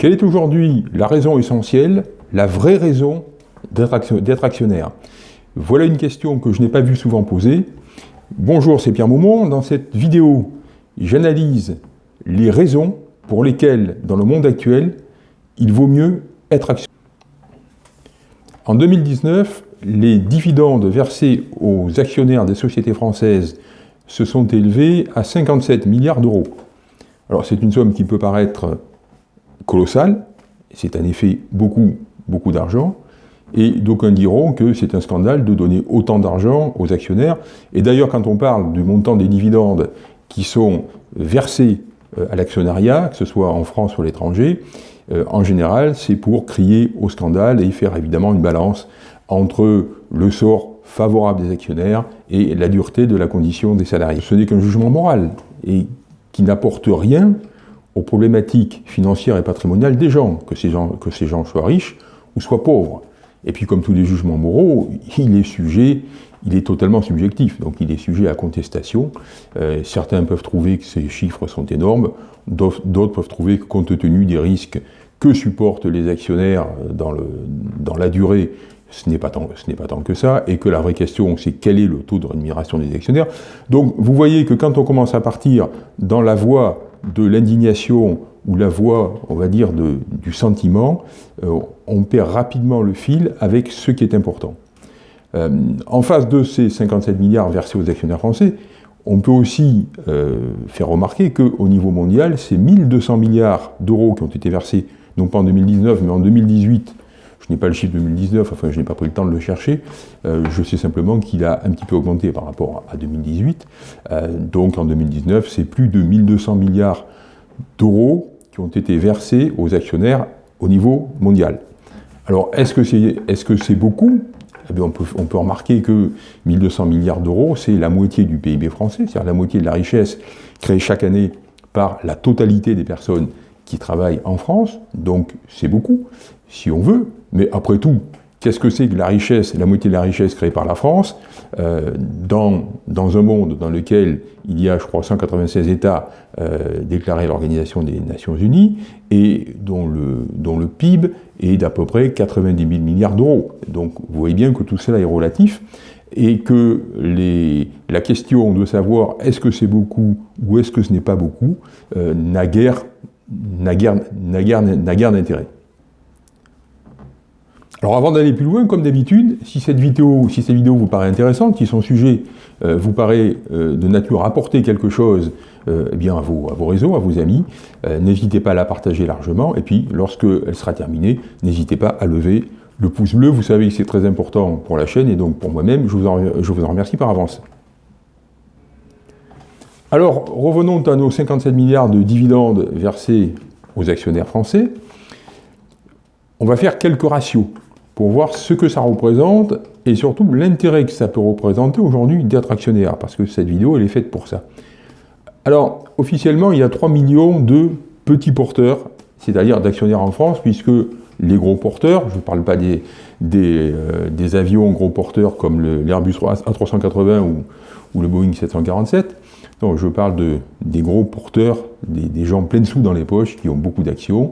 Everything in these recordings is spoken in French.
Quelle est aujourd'hui la raison essentielle, la vraie raison d'être actionnaire? Voilà une question que je n'ai pas vu souvent posée. Bonjour, c'est Pierre Maumont. Dans cette vidéo, j'analyse les raisons pour lesquelles, dans le monde actuel, il vaut mieux être actionnaire. En 2019, les dividendes versés aux actionnaires des sociétés françaises se sont élevés à 57 milliards d'euros. Alors c'est une somme qui peut paraître colossale, c'est en effet beaucoup, beaucoup d'argent, et d'aucuns diront que c'est un scandale de donner autant d'argent aux actionnaires. Et d'ailleurs, quand on parle du montant des dividendes qui sont versés euh, à l'actionnariat, que ce soit en France ou à l'étranger, euh, en général, c'est pour crier au scandale et faire évidemment une balance entre le sort favorable des actionnaires et la dureté de la condition des salariés. Ce n'est qu'un jugement moral et qui n'apporte rien aux problématiques financières et patrimoniales des gens, que ces gens, que ces gens soient riches ou soient pauvres. Et puis comme tous les jugements moraux, il est sujet, il est totalement subjectif, donc il est sujet à contestation. Euh, certains peuvent trouver que ces chiffres sont énormes, d'autres peuvent trouver que compte tenu des risques que supportent les actionnaires dans, le, dans la durée, ce n'est pas, pas tant que ça, et que la vraie question, c'est quel est le taux de rémunération des actionnaires. Donc vous voyez que quand on commence à partir dans la voie de l'indignation ou la voie, on va dire, du sentiment, euh, on perd rapidement le fil avec ce qui est important. Euh, en face de ces 57 milliards versés aux actionnaires français, on peut aussi euh, faire remarquer qu'au niveau mondial, c'est 1200 milliards d'euros qui ont été versés, non pas en 2019, mais en 2018, je n'ai pas le chiffre 2019, enfin je n'ai pas pris le temps de le chercher, euh, je sais simplement qu'il a un petit peu augmenté par rapport à 2018. Euh, donc en 2019, c'est plus de 1200 milliards d'euros qui ont été versés aux actionnaires au niveau mondial. Alors est-ce que c'est est -ce beaucoup? Eh on, peut, on, peut, remarquer que 1200 milliards d'euros, c'est la moitié du PIB français, c'est-à-dire la moitié de la richesse créée chaque année par la totalité des personnes qui travaillent en France, donc c'est beaucoup, si on veut, mais après tout, qu'est-ce que c'est que la richesse, la moitié de la richesse créée par la France, euh, dans, un monde dans lequel il y a, je crois, 196 États euh, déclarés à l'Organisation des Nations Unies, et dont le, dont le PIB est d'à peu près 90 000 milliards d'euros. Donc vous voyez bien que tout cela est relatif, et que la question de savoir est-ce que c'est beaucoup ou est-ce que ce n'est pas beaucoup euh, n'a guère d'intérêt. Alors avant d'aller plus loin, comme d'habitude, si cette vidéo, si cette vidéo vous paraît intéressante, si son sujet euh, vous paraît euh, de nature à apporter quelque chose euh, eh bien à, vos, réseaux, à vos amis, n'hésitez pas à la partager largement, et puis lorsqu'elle sera terminée, n'hésitez pas à lever le pouce bleu, vous savez que c'est très important pour la chaîne, et donc pour moi-même, je vous en remercie par avance. Alors, revenons à nos 57 milliards de dividendes versés aux actionnaires français. On va faire quelques ratios pour voir ce que ça représente et surtout l'intérêt que ça peut représenter aujourd'hui d'être actionnaire, parce que cette vidéo, elle est faite pour ça. Alors, officiellement, il y a 3 millions de petits porteurs, c'est-à-dire d'actionnaires en France, puisque les gros porteurs, je ne parle pas des, des, euh, avions gros porteurs comme l'Airbus A380 ou, ou, le Boeing 747, non, je parle de, des gros porteurs, des, gens pleins de sous dans les poches qui ont beaucoup d'actions.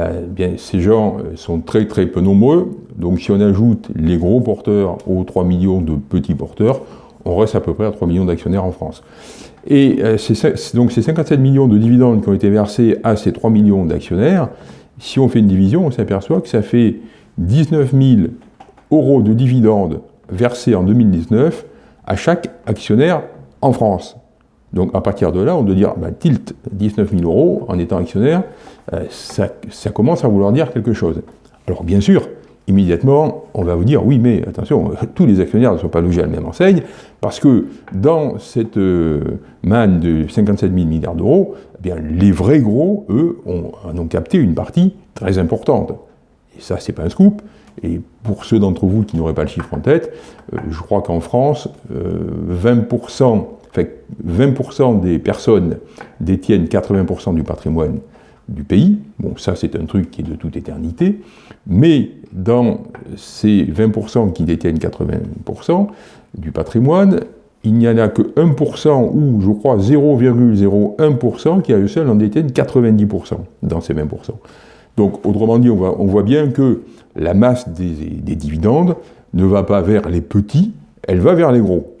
Euh, bien, ces gens euh, sont très très peu nombreux, donc si on ajoute les gros porteurs aux 3 millions de petits porteurs, on reste à peu près à 3 millions d'actionnaires en France. Et euh, donc ces 57 millions de dividendes qui ont été versés à ces 3 millions d'actionnaires, si on fait une division, on s'aperçoit que ça fait 19 000 euros de dividendes versés en 2019 à chaque actionnaire en France. Donc à partir de là, on doit dire, bah, tilt 19 000 euros en étant actionnaire, euh, ça, commence à vouloir dire quelque chose. Alors bien sûr, immédiatement, on va vous dire, oui, mais attention, tous les actionnaires ne sont pas logés à la même enseigne, parce que dans cette euh, manne de 57 000 milliards d'euros, eh les vrais gros, eux, ont, en ont capté une partie très importante. Et ça, c'est pas un scoop. Et pour ceux d'entre vous qui n'auraient pas le chiffre en tête, euh, je crois qu'en France, 20% 20% des personnes détiennent 80% du patrimoine du pays. Bon, ça, c'est un truc qui est de toute éternité. Mais dans ces 20% qui détiennent 80% du patrimoine, il n'y en a que 1% ou, je crois, 0,01% qui à eux seuls en détiennent 90% dans ces 20%. Donc, autrement dit, on, voit bien que la masse des, dividendes ne va pas vers les petits, elle va vers les gros.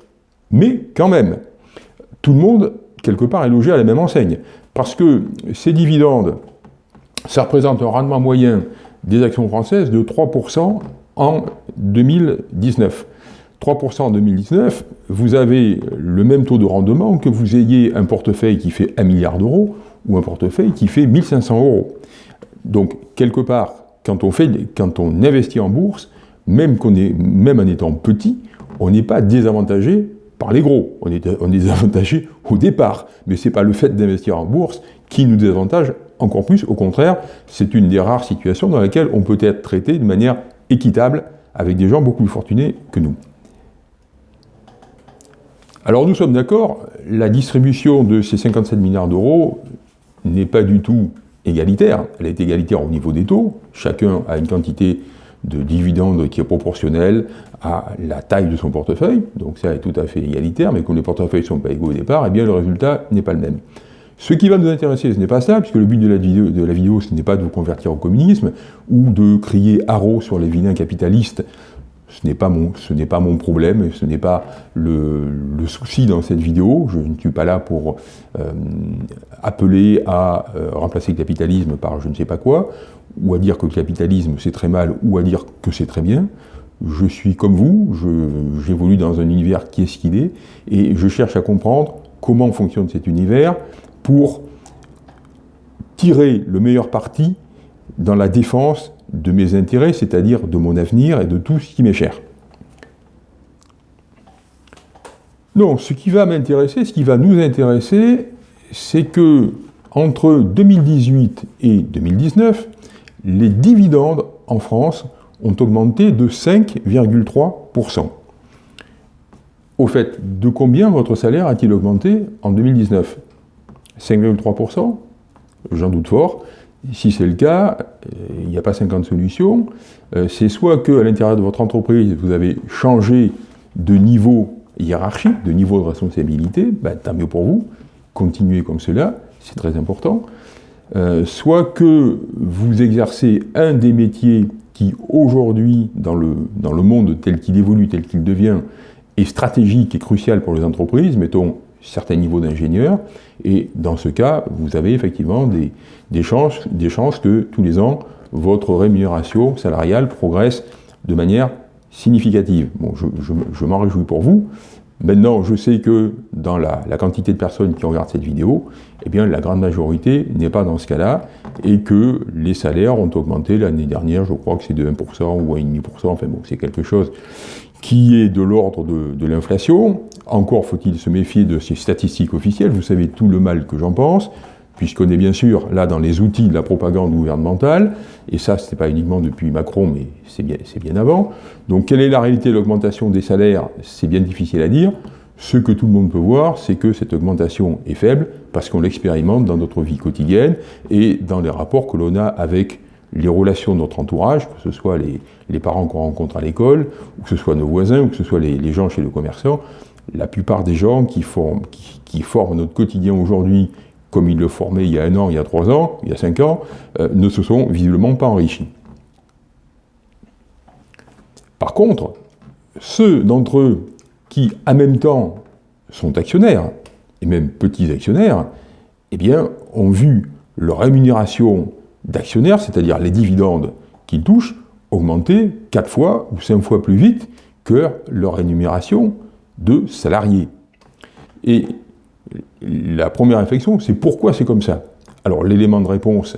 Mais, quand même, tout le monde, quelque part, est logé à la même enseigne. Parce que ces dividendes, ça représente un rendement moyen des actions françaises de 3% en 2019. 3% en 2019, vous avez le même taux de rendement que vous ayez un portefeuille qui fait 1 milliard d'euros ou un portefeuille qui fait 1500 euros. Donc, quelque part, quand on, fait, quand on investit en bourse, même, qu'on est, même en étant petit, on n'est pas désavantagé par les gros. On est, on est désavantagé au départ. Mais ce n'est pas le fait d'investir en bourse qui nous désavantage encore plus. Au contraire, c'est une des rares situations dans laquelle on peut être traité de manière équitable avec des gens beaucoup plus fortunés que nous. Alors nous sommes d'accord, la distribution de ces 57 milliards d'euros n'est pas du tout égalitaire. Elle est égalitaire au niveau des taux. Chacun a une quantité de dividendes qui est proportionnelle à la taille de son portefeuille. Donc ça est tout à fait égalitaire, mais comme les portefeuilles ne sont pas égaux au départ, eh bien le résultat n'est pas le même. Ce qui va nous intéresser, ce n'est pas ça, puisque le but de la vidéo, de la vidéo ce n'est pas de vous convertir au communisme, ou de crier haro sur les vilains capitalistes, ce n'est pas, mon, pas mon problème, ce n'est pas le, souci dans cette vidéo. Je ne suis pas là pour euh, appeler à euh, remplacer le capitalisme par je ne sais pas quoi, ou à dire que le capitalisme c'est très mal, ou à dire que c'est très bien. Je suis comme vous, j'évolue dans un univers qui est ce qu'il est, et je cherche à comprendre comment fonctionne cet univers pour tirer le meilleur parti dans la défense de mes intérêts, c'est-à-dire de mon avenir et de tout ce qui m'est cher. Non, ce qui va m'intéresser, ce qui va nous intéresser, c'est que entre 2018 et 2019, les dividendes en France ont augmenté de 5,3%. Au fait, de combien votre salaire a-t-il augmenté en 2019 5,3% J'en doute fort. Si c'est le cas, il n'y a pas 50 solutions. Euh, c'est soit que à l'intérieur de votre entreprise, vous avez changé de niveau hiérarchique, de niveau de responsabilité, ben, tant mieux pour vous, continuez comme cela, c'est très important. Euh, soit que vous exercez un des métiers qui aujourd'hui, dans le, dans le monde tel qu'il évolue, tel qu'il devient, est stratégique et crucial pour les entreprises, mettons certains niveaux d'ingénieur, et dans ce cas, vous avez effectivement des, des, chances, des chances que tous les ans, votre rémunération salariale progresse de manière significative. Bon, je, m'en réjouis pour vous. Maintenant, je sais que dans la, la, quantité de personnes qui regardent cette vidéo, eh bien, la grande majorité n'est pas dans ce cas-là, et que les salaires ont augmenté l'année dernière, je crois que c'est de 1% ou 1,5%, enfin bon, c'est quelque chose qui est de l'ordre de, l'inflation. Encore faut-il se méfier de ces statistiques officielles, vous savez tout le mal que j'en pense, puisqu'on est bien sûr là dans les outils de la propagande gouvernementale, et ça, ce n'est pas uniquement depuis Macron, mais c'est bien, avant. Donc quelle est la réalité de l'augmentation des salaires? C'est bien difficile à dire. Ce que tout le monde peut voir, c'est que cette augmentation est faible, parce qu'on l'expérimente dans notre vie quotidienne et dans les rapports que l'on a avec les relations de notre entourage, que ce soit les, parents qu'on rencontre à l'école, que ce soit nos voisins, ou que ce soit les, gens chez le commerçant, la plupart des gens qui forment, notre quotidien aujourd'hui, comme ils le formaient il y a un an, il y a trois ans, il y a cinq ans, euh, ne se sont visiblement pas enrichis. Par contre, ceux d'entre eux qui, en même temps, sont actionnaires, et même petits actionnaires, eh bien, ont vu leur rémunération d'actionnaires, c'est-à-dire les dividendes qu'ils touchent, augmenter 4 fois ou 5 fois plus vite que leur rémunération de salariés. Et la première réflexion, c'est pourquoi c'est comme ça? Alors l'élément de réponse,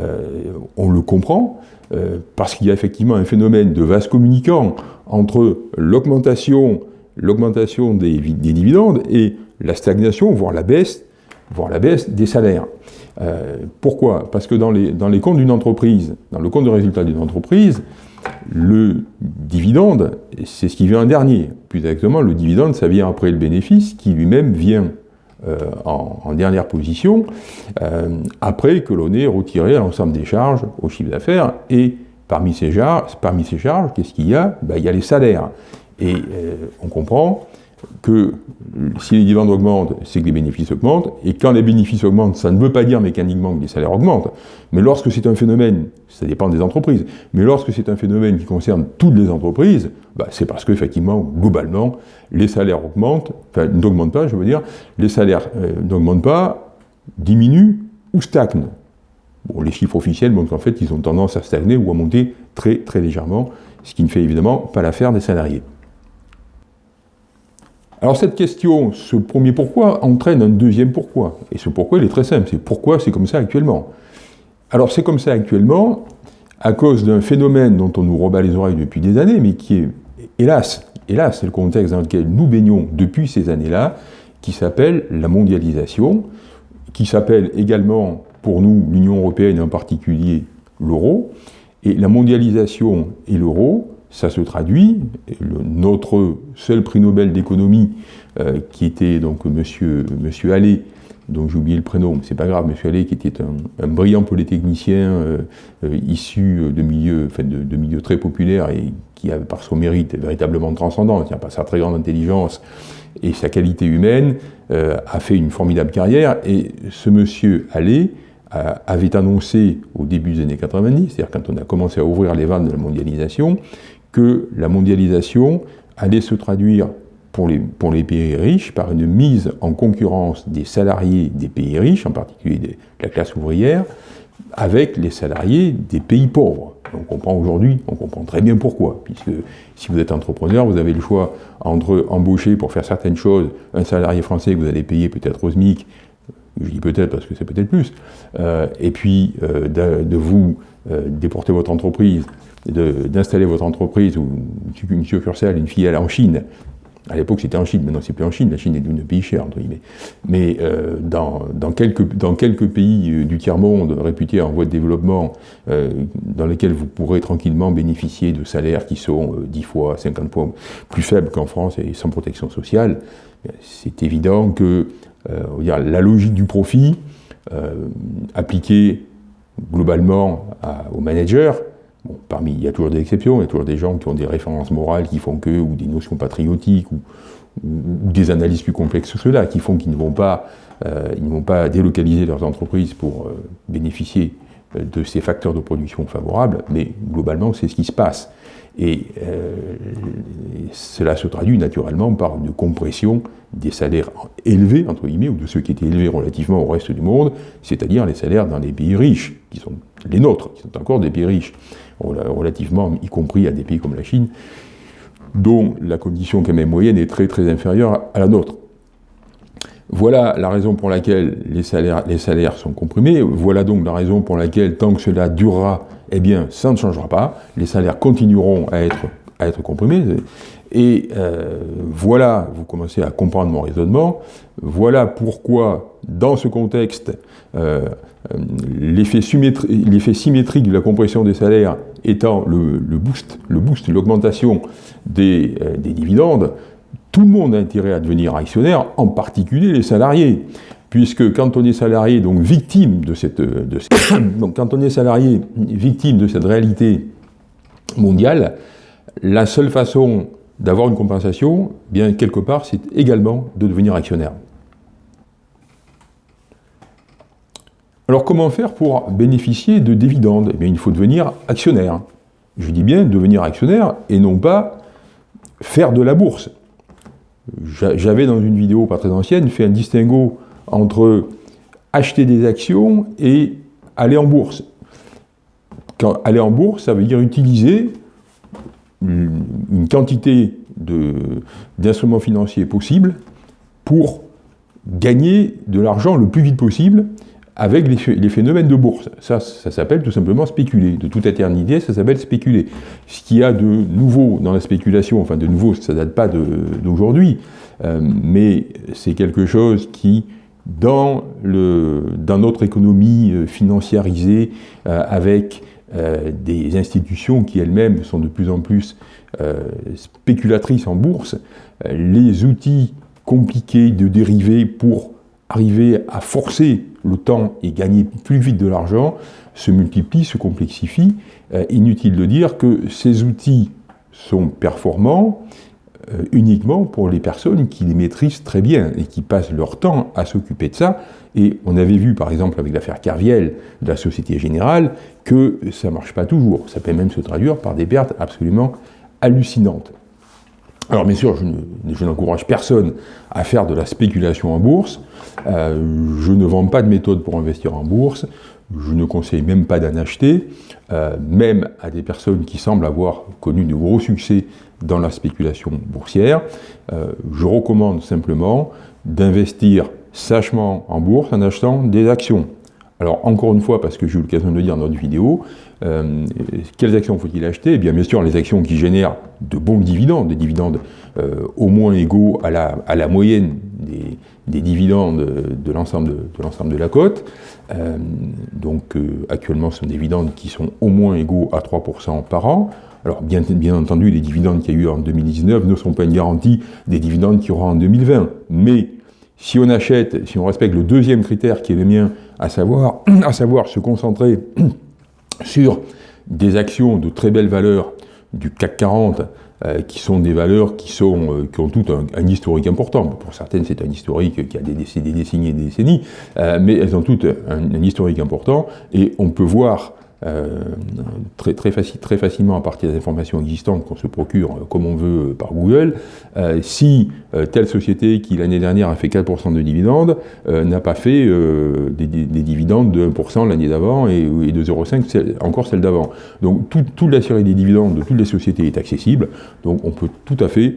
euh, on le comprend, euh, parce qu'il y a effectivement un phénomène de vase communicant entre l'augmentation l'augmentation des, des, dividendes et la stagnation, voire la baisse, voire la baisse des salaires. Euh, pourquoi? Parce que dans les, dans les comptes d'une entreprise, dans le compte de résultat d'une entreprise, le dividende, c'est ce qui vient en dernier. Plus exactement, le dividende, ça vient après le bénéfice, qui lui-même vient euh, en, dernière position, euh, après que l'on ait retiré l'ensemble des charges au chiffre d'affaires. Et parmi ces charges, parmi ces charges qu'est-ce qu'il y a? Ben, Il y a les salaires. Et on comprend que si les dividendes augmentent, c'est que les bénéfices augmentent, et quand les bénéfices augmentent, ça ne veut pas dire mécaniquement que les salaires augmentent, mais lorsque c'est un phénomène, ça dépend des entreprises, mais lorsque c'est un phénomène qui concerne toutes les entreprises, bah, c'est parce qu'effectivement, globalement, les salaires augmentent, enfin n'augmentent pas, je veux dire, les salaires euh, n'augmentent pas, diminuent ou stagnent. Bon, les chiffres officiels montrent qu'en fait, ils ont tendance à stagner ou à monter très très légèrement, ce qui ne fait évidemment pas l'affaire des salariés. Alors cette question, ce premier pourquoi, entraîne un deuxième pourquoi. Et ce pourquoi, il est très simple, c'est pourquoi c'est comme ça actuellement. Alors c'est comme ça actuellement à cause d'un phénomène dont on nous rebat les oreilles depuis des années, mais qui est, hélas, hélas, c'est le contexte dans lequel nous baignons depuis ces années-là, qui s'appelle la mondialisation, qui s'appelle également pour nous l'Union européenne en particulier l'euro. Et la mondialisation et l'euro, ça se traduit, notre seul prix Nobel d'économie, euh, qui était donc monsieur, monsieur Allais, dont j'ai oublié le prénom, mais c'est pas grave, monsieur Allais, qui était un, brillant polytechnicien euh, euh, issu de milieux, de, milieux très populaires et qui, par son mérite, véritablement transcendant, par sa très grande intelligence et sa qualité humaine, a fait une formidable carrière. Et ce monsieur Allais avait annoncé au début des années 90, c'est-à-dire quand on a commencé à ouvrir les vannes de la mondialisation, que la mondialisation allait se traduire pour les, pays riches par une mise en concurrence des salariés des pays riches, en particulier de la classe ouvrière, avec les salariés des pays pauvres. On comprend aujourd'hui, on comprend très bien pourquoi, puisque si vous êtes entrepreneur, vous avez le choix entre embaucher pour faire certaines choses un salarié français que vous allez payer peut-être au SMIC, je dis peut-être parce que c'est peut-être plus, euh, et puis euh, de, vous euh, déporter votre entreprise d'installer votre entreprise ou une succursale, une filiale en Chine, à l'époque c'était en Chine, maintenant c'est plus en Chine, la Chine est devenu un pays cher, entre guillemets. Mais euh, dans, quelques, pays euh, du tiers-monde réputés en voie de développement, dans lesquels vous pourrez tranquillement bénéficier de salaires qui sont 10 fois, 50 fois plus faibles qu'en France et sans protection sociale, c'est évident que la logique du profit, appliquée globalement aux managers, parmi, il y a toujours des exceptions, il y a toujours des gens qui ont des références morales qui font que, ou des notions patriotiques, ou, des analyses plus complexes que cela, qui font qu'ils ne vont pas, euh, ne vont pas délocaliser leurs entreprises pour euh, bénéficier euh, de ces facteurs de production favorables, mais globalement, c'est ce qui se passe. Et cela se traduit naturellement par une compression des salaires élevés, entre guillemets, ou de ceux qui étaient élevés relativement au reste du monde, c'est-à-dire les salaires dans les pays riches, qui sont les nôtres, qui sont encore des pays riches relativement, y compris à des pays comme la Chine, dont la condition quand même moyenne est très très inférieure à la nôtre. Voilà la raison pour laquelle les salaires, les salaires sont comprimés, voilà donc la raison pour laquelle tant que cela durera, eh bien ça ne changera pas, les salaires continueront à être, à comprimés, et euh, voilà, vous commencez à comprendre mon raisonnement, voilà pourquoi, dans ce contexte, euh, l'effet symétrique de la compression des salaires étant le, boost, le boost, l'augmentation euh, des, dividendes, tout le monde a intérêt à devenir actionnaire, en particulier les salariés. Puisque quand on est salarié, donc victime de cette, de donc quand on est salarié, victime de cette réalité mondiale, la seule façon d'avoir une compensation, bien quelque part, c'est également de devenir actionnaire. Alors comment faire pour bénéficier de dividendes? Eh bien il faut devenir actionnaire. Je dis bien devenir actionnaire et non pas faire de la bourse. J'avais dans une vidéo pas très ancienne fait un distinguo entre acheter des actions et aller en bourse. Aller en bourse, ça veut dire utiliser une quantité d'instruments financiers possibles pour gagner de l'argent le plus vite possible avec les, phénomènes de bourse. Ça, ça s'appelle tout simplement spéculer. De toute éternité, ça s'appelle spéculer. Ce qu'il y a de nouveau dans la spéculation, enfin de nouveau, ça ne date pas d'aujourd'hui, euh, mais c'est quelque chose qui, dans, notre économie euh, financiarisée, euh, avec des institutions qui elles-mêmes sont de plus en plus spéculatrices en bourse, les outils compliqués de dériver pour arriver à forcer le temps et gagner plus vite de l'argent se multiplient, se complexifient. Euh, inutile de dire que ces outils sont performants, euh, uniquement pour les personnes qui les maîtrisent très bien et qui passent leur temps à s'occuper de ça. Et on avait vu par exemple avec l'affaire Carviel de la Société Générale que ça ne marche pas toujours. Ça peut même se traduire par des pertes absolument hallucinantes. Alors bien sûr, je n'encourage personne à faire de la spéculation en bourse. Euh, je ne vends pas de méthode pour investir en bourse. Je ne conseille même pas d'en acheter, euh, même à des personnes qui semblent avoir connu de gros succès dans la spéculation boursière. Euh, je recommande simplement d'investir sagement en bourse en achetant des actions. Alors encore une fois, parce que j'ai eu l'occasion de le dire dans notre vidéo, euh, quelles actions faut-il acheter? Eh bien bien sûr les actions qui génèrent de bons dividendes, des dividendes au moins égaux à la, à la moyenne des, des dividendes de l'ensemble de, de, la cote. Euh, donc euh, actuellement, ce sont des dividendes qui sont au moins égaux à 3% par an. Alors bien, bien entendu, les dividendes qu'il y a eu en 2019 ne sont pas une garantie des dividendes qu'il y aura en 2020. Mais si on achète, si on respecte le deuxième critère qui est le mien, à savoir, à savoir se concentrer sur des actions de très belle valeur du CAC 40 euh, qui sont des valeurs qui, sont, euh, qui ont tout un, historique important. Pour certaines, c'est un historique qui a des, des décennies et des décennies, euh, mais elles ont toutes un, un historique important, et on peut voir euh, très, très, facilement à partir des informations existantes qu'on se procure euh, comme on veut euh, par Google, si telle société qui l'année dernière a fait 4% de dividendes n'a pas fait des, dividendes de 1% l'année d'avant et, de 0,5 encore celle d'avant. Donc toute la série des dividendes de toutes les sociétés est accessible, donc on peut tout à fait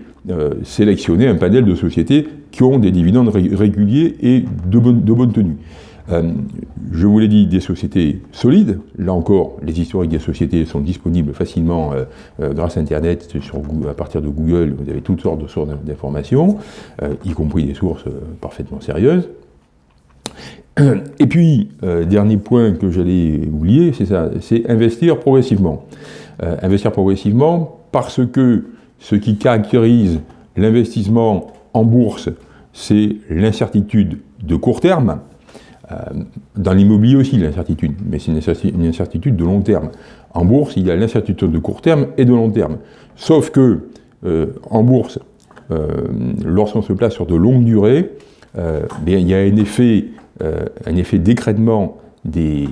sélectionner un panel de sociétés qui ont des dividendes réguliers et de bonne tenue. Euh, je vous l'ai dit, des sociétés solides. Là encore, les historiques des sociétés sont disponibles facilement euh, euh, grâce à Internet, à partir de Google, vous avez toutes sortes de sources d'informations, y compris des sources parfaitement sérieuses. Et puis, dernier point que j'allais oublier, c'est ça, c'est investir progressivement. investir progressivement parce que ce qui caractérise l'investissement en bourse, c'est l'incertitude de court terme, dans l'immobilier aussi, l'incertitude, mais c'est une incertitude de long terme. En bourse, il y a l'incertitude de court terme et de long terme. Sauf que, euh, en bourse, euh, lorsqu'on se place sur de longues durées, il y a un effet, un effet d'écrètement des,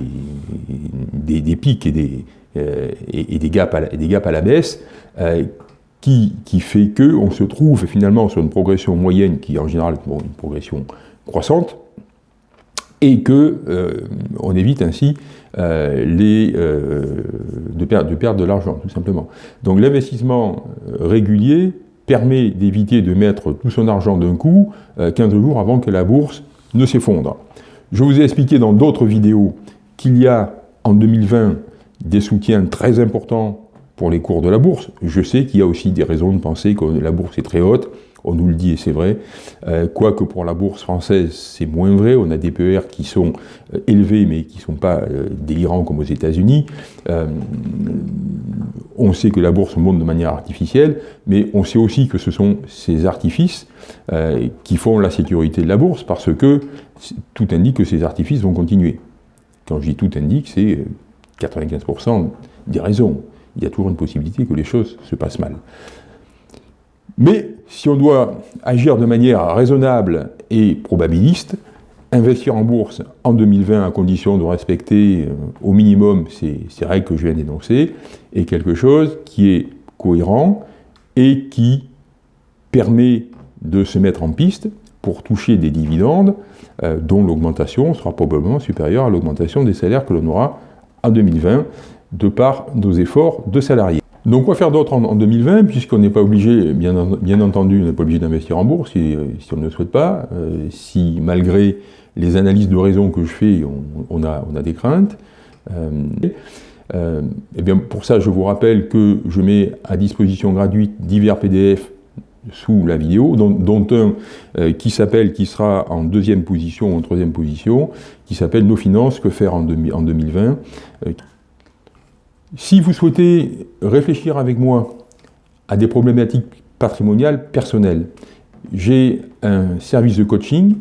des, pics et des, et, des gaps à la, baisse, qui, qui, fait qu'on se trouve finalement sur une progression moyenne qui est en général bon, une progression croissante, et que euh, on évite ainsi euh, les, euh, de, de, perdre de l'argent, tout simplement. Donc l'investissement régulier permet d'éviter de mettre tout son argent d'un coup 15 jours avant que la bourse ne s'effondre. Je vous ai expliqué dans d'autres vidéos qu'il y a en 2020 des soutiens très importants pour les cours de la bourse. Je sais qu'il y a aussi des raisons de penser que la bourse est très haute, on nous le dit et c'est vrai. Euh, quoique pour la bourse française, c'est moins vrai. On a des PER qui sont euh, élevés mais qui ne sont pas euh, délirants comme aux États-Unis. on sait que la bourse monte de manière artificielle, mais on sait aussi que ce sont ces artifices qui font la sécurité de la bourse parce que tout indique que ces artifices vont continuer. Quand je dis tout indique, c'est 95% des raisons. Il y a toujours une possibilité que les choses se passent mal. Mais si on doit agir de manière raisonnable et probabiliste, investir en bourse en 2020 à condition de respecter euh, au minimum ces, règles que je viens d'énoncer est quelque chose qui est cohérent et qui permet de se mettre en piste pour toucher des dividendes euh, dont l'augmentation sera probablement supérieure à l'augmentation des salaires que l'on aura en 2020 de par nos efforts de salariés. Donc quoi faire d'autre en, 2020, puisqu'on n'est pas obligé, bien, entendu, on n'est pas obligé d'investir en bourse si, on ne le souhaite pas, euh, si malgré les analyses de raison que je fais, on, a, des craintes. Euh, euh, et bien pour ça, je vous rappelle que je mets à disposition gratuite divers PDF sous la vidéo, dont, un qui s'appelle, qui sera en deuxième position ou en troisième position, qui s'appelle Nos finances, que faire en 2020 si vous souhaitez réfléchir avec moi à des problématiques patrimoniales personnelles, j'ai un service de coaching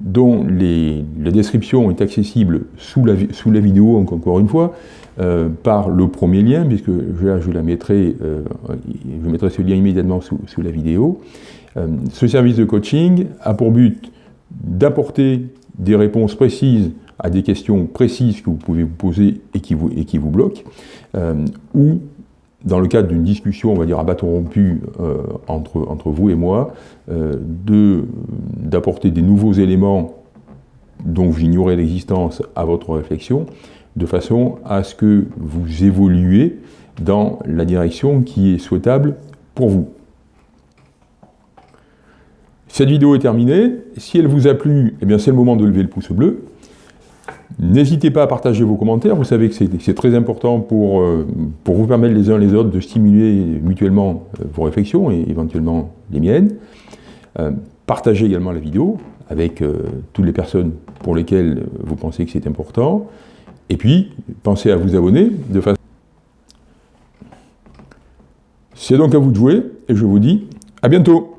dont la description est accessible sous la, vidéo, encore une fois, euh, par le premier lien, puisque je, la mettrai, euh, je mettrai ce lien immédiatement sous, sous la vidéo. Euh, ce service de coaching a pour but d'apporter des réponses précises à des questions précises que vous pouvez vous poser et qui vous, et qui vous bloquent, ou dans le cadre d'une discussion, on va dire à bâton rompu entre, entre vous et moi, d'apporter des nouveaux éléments dont ignorez l'existence à votre réflexion, de façon à ce que vous évoluez dans la direction qui est souhaitable pour vous. Cette vidéo est terminée. Si elle vous a plu, eh c'est le moment de lever le pouce bleu. N'hésitez pas à partager vos commentaires, vous savez que c'est très important pour, euh, pour vous permettre les uns les autres de stimuler mutuellement euh, vos réflexions et éventuellement les miennes. Euh, partagez également la vidéo avec toutes les personnes pour lesquelles vous pensez que c'est important. Et puis, pensez à vous abonner de façon... C'est donc à vous de jouer, et je vous dis à bientôt